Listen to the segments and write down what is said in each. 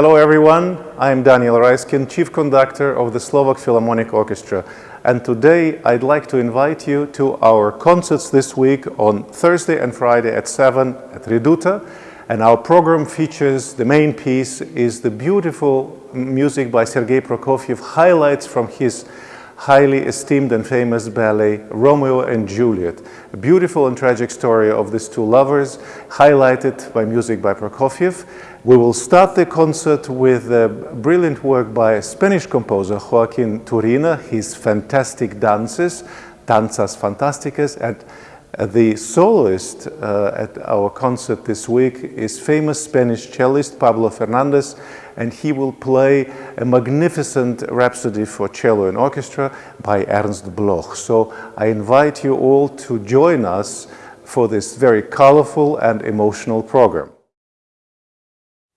Hello everyone, I'm Daniel Raiskin, Chief Conductor of the Slovak Philharmonic Orchestra. And today I'd like to invite you to our concerts this week on Thursday and Friday at 7 at Reduta. And our program features, the main piece is the beautiful music by Sergei Prokofiev, highlights from his highly esteemed and famous ballet Romeo and Juliet. A beautiful and tragic story of these two lovers, highlighted by music by Prokofiev. We will start the concert with a brilliant work by Spanish composer, Joaquin Turina, his fantastic dances, Danzas Fantásticas, and the soloist uh, at our concert this week is famous Spanish cellist Pablo Ferrández and he will play a magnificent Rhapsody for Cello and Orchestra by Ernst Bloch. So I invite you all to join us for this very colorful and emotional program.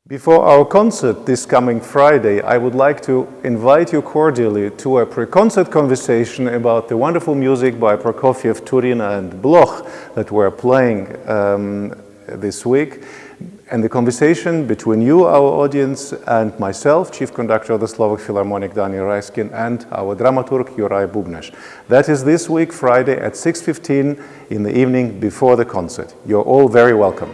Before our concert this coming Friday, I would like to invite you cordially to a pre-concert conversation about the wonderful music by Prokofiev, Turina and Bloch that we're playing um, this week. And the conversation between you, our audience, and myself, Chief Conductor of the Slovak Philharmonic, Daniel Raiskin, and our dramaturg, Juraj Bubnáš. That is this week, Friday at 6.15 in the evening before the concert. You're all very welcome.